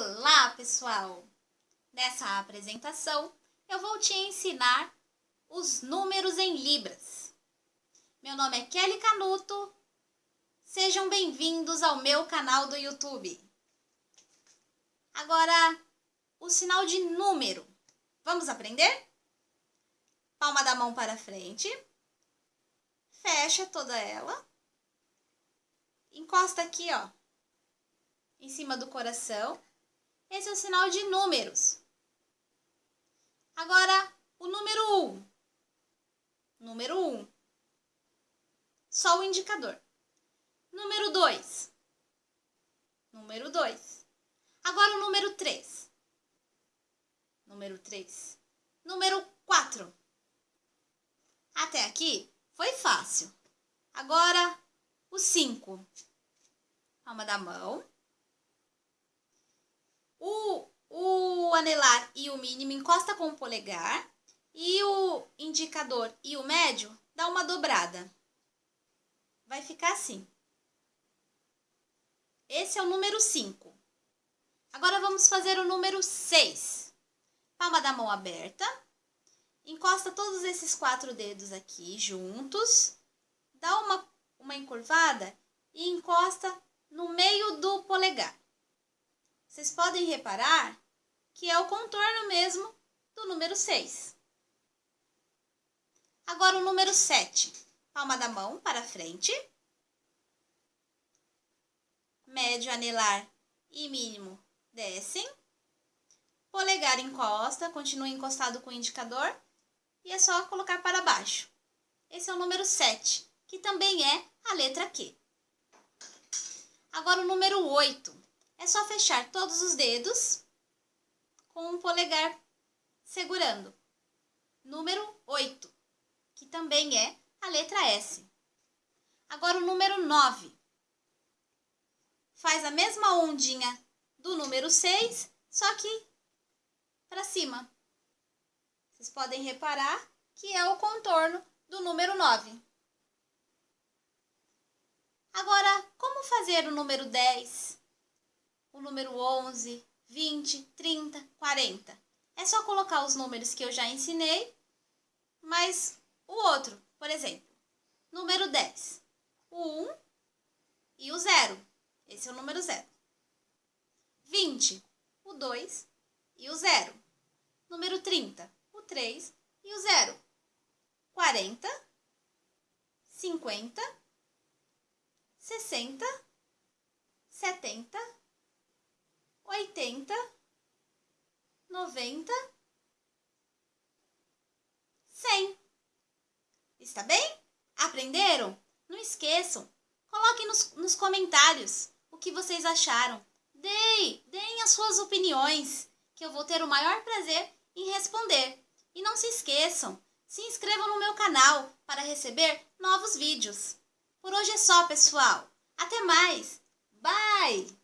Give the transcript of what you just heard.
Olá, pessoal! Nessa apresentação, eu vou te ensinar os números em libras. Meu nome é Kelly Canuto. Sejam bem-vindos ao meu canal do YouTube. Agora, o sinal de número. Vamos aprender? Palma da mão para frente. Fecha toda ela. Encosta aqui, ó, em cima do coração. Esse é o sinal de números. Agora, o número 1. Um. Número 1. Um. Só o indicador. Número 2. Número 2. Agora o número 3. Número 3. Número 4. Até aqui foi fácil. Agora, o 5. Palma da mão. O, o anelar e o mínimo encosta com o polegar e o indicador e o médio dá uma dobrada. Vai ficar assim. Esse é o número 5. Agora vamos fazer o número 6. Palma da mão aberta. Encosta todos esses quatro dedos aqui juntos. Dá uma, uma encurvada e encosta no meio do polegar vocês podem reparar que é o contorno mesmo do número 6. Agora o número 7. Palma da mão para frente. Médio anelar e mínimo descem. Polegar encosta, continua encostado com o indicador. E é só colocar para baixo. Esse é o número 7, que também é a letra Q. Agora o número 8. É só fechar todos os dedos com o polegar segurando. Número 8, que também é a letra S. Agora o número 9. Faz a mesma ondinha do número 6, só que para cima. Vocês podem reparar que é o contorno do número 9. Agora, como fazer o número 10? O número 11, 20, 30, 40. É só colocar os números que eu já ensinei, mas o outro, por exemplo, número 10, o 1 e o 0. Esse é o número 0. 20, o 2 e o 0. Número 30, o 3 e o 0. 40, 50, 60, 70, oitenta, noventa, cem. Está bem? Aprenderam? Não esqueçam, coloquem nos, nos comentários o que vocês acharam. Deem, deem as suas opiniões, que eu vou ter o maior prazer em responder. E não se esqueçam, se inscrevam no meu canal para receber novos vídeos. Por hoje é só, pessoal. Até mais. Bye!